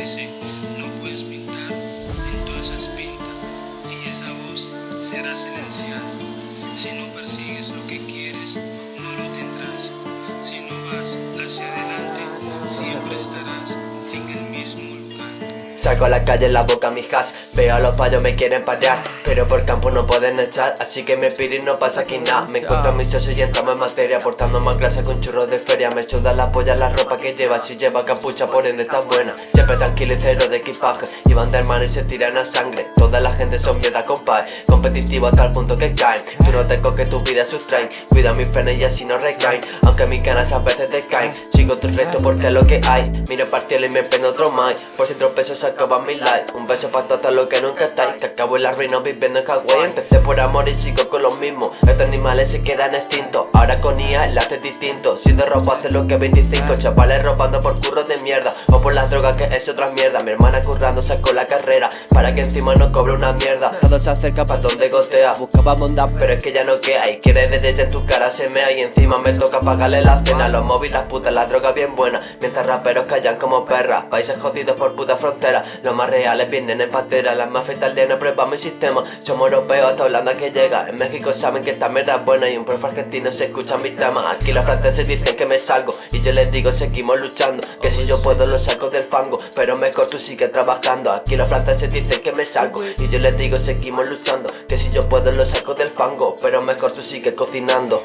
dice, no puedes pintar, entonces pinta, y esa voz será silenciada. Si no persigues lo que quieres, no lo tendrás. Si no vas hacia adelante, siempre estarás en el mismo lugar. Saco a la calle en la boca mis gas Veo a los payos me quieren parear Pero por campo no pueden echar Así que me pido y no pasa aquí nada. Me encuentro a mis socios y entramos en materia. Portando más grasa con churros de feria. Me suda la polla la ropa que lleva. Si lleva capucha por ende está buena. Siempre tranquilo y cero de equipaje. Iban de hermano y se tiran a sangre. Toda la gente son mierda compadre. Competitivo hasta el punto que caen. Tú no tengo que tu vida sustraen Cuida mis frenes y así no recaen. Aunque mis ganas a veces te caen Sigo tu reto porque es lo que hay. Miro partido y me prendo otro más Por si tropezo acaba mi life. Un beso para todos los que nunca estáis. Que acabo en la ruina viviendo en Hawái. Empecé por amor y sigo con los mismos Estos animales se quedan extintos. Ahora con IA el arte distinto. Si de ropa hace lo que 25 Chavales robando por curros de mierda. O por las drogas que es otra mierda. Mi hermana currando sacó la carrera. Para que encima no cobre una mierda. Todo se acerca para donde gotea Buscaba bondad pero es que ya no queda. Y quiere derecha en tu cara se mea. Y encima me toca pagarle la cena. Los móviles, las putas, la droga bien buena Mientras raperos callan como perras. Países jodidos por puta frontera los más reales vienen en patera Las más fetas no prueba mi sistema. Somos europeos hasta Holanda que llega. En México saben que esta mierda es buena Y un profe argentino se escucha mis temas Aquí los franceses dicen que me salgo Y yo les digo seguimos luchando. Que si yo puedo lo saco del fango Pero mejor tú sigue trabajando. Aquí los franceses dicen que me salgo Y yo les digo seguimos luchando. Que si yo puedo lo saco del fango Pero mejor tú sigue cocinando